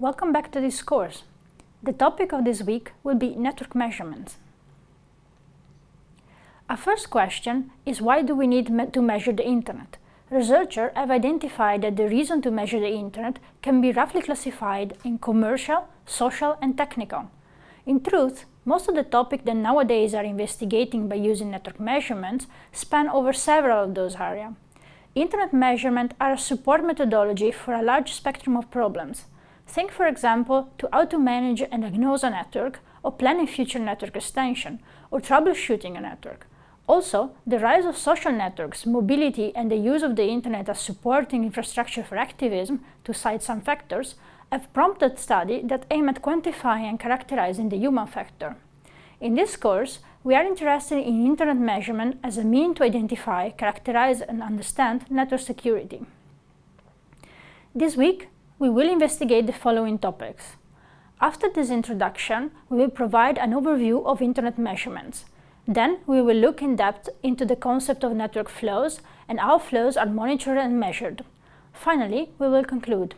Welcome back to this course. The topic of this week will be network measurements. Our first question is why do we need me to measure the Internet? Researchers have identified that the reason to measure the Internet can be roughly classified in commercial, social and technical. In truth, most of the topics that nowadays are investigating by using network measurements span over several of those areas. Internet measurements are a support methodology for a large spectrum of problems. Think, for example, to how to manage and diagnose a network, or planning future network extension, or troubleshooting a network. Also, the rise of social networks, mobility and the use of the Internet as supporting infrastructure for activism, to cite some factors, have prompted studies that aim at quantifying and characterizing the human factor. In this course, we are interested in Internet measurement as a mean to identify, characterize and understand network security. This week, we will investigate the following topics. After this introduction, we will provide an overview of Internet measurements. Then we will look in depth into the concept of network flows and how flows are monitored and measured. Finally, we will conclude.